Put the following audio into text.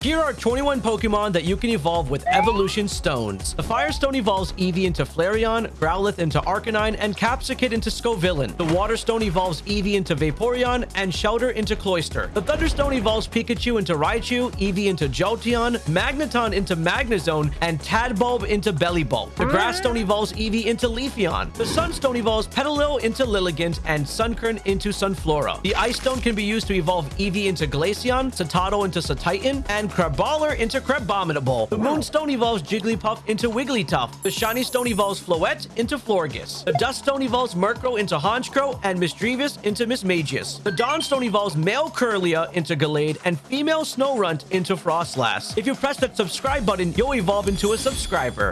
Here are 21 Pokemon that you can evolve with Evolution Stones. The Firestone evolves Eevee into Flareon, Growlithe into Arcanine, and Capsakid into Scovillain. The Waterstone evolves Eevee into Vaporeon, and Shellder into Cloyster. The Thunderstone evolves Pikachu into Raichu, Eevee into Jolteon, Magneton into Magnezone, and Tadbulb into Bellibolt. The Grassstone mm. evolves Eevee into Leafeon. The Sunstone evolves Petilil into Lilligant, and Sunkern into Sunflora. The Ice Stone can be used to evolve Eevee into Glaceon, Cetoddle into Cetitan, and Crabrawler into Crabominable. The Moonstone evolves Jigglypuff into Wigglytuff. The Shiny Stone evolves Floette into Florges. The Dusk Stone evolves Murkrow into Honchkrow and Misdreavus into Mismagius. The Dawnstone evolves male Kirlia into Gallade and female Snorunt into Froslass. If you press that subscribe button, you'll evolve into a subscriber.